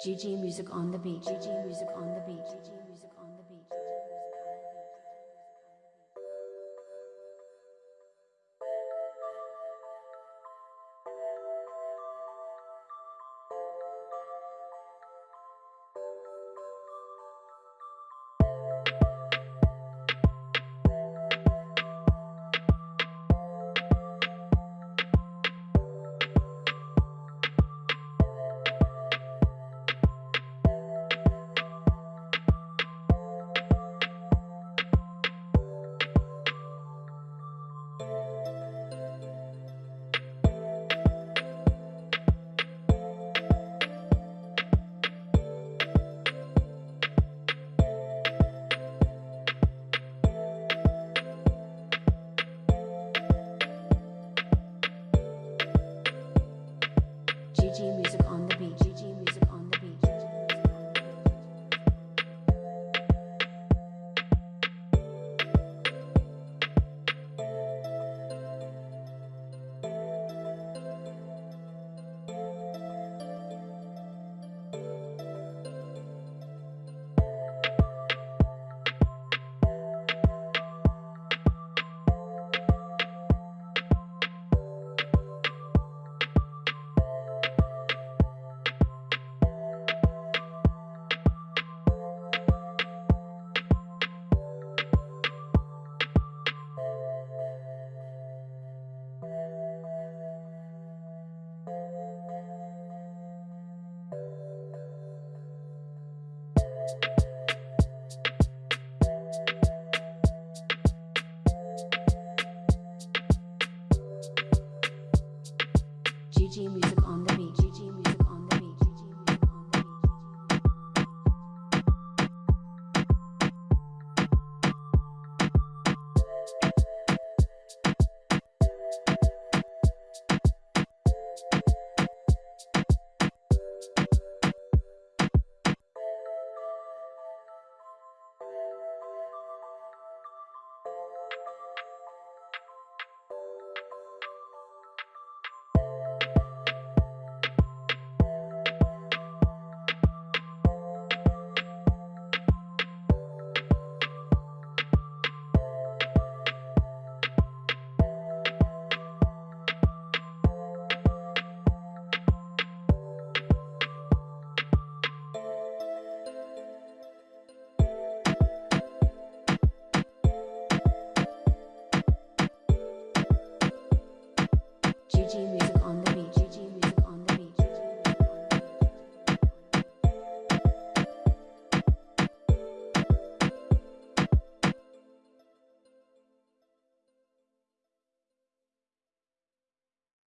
GG music on the beat. GG music on the beat. GG music DJ music on the Gigi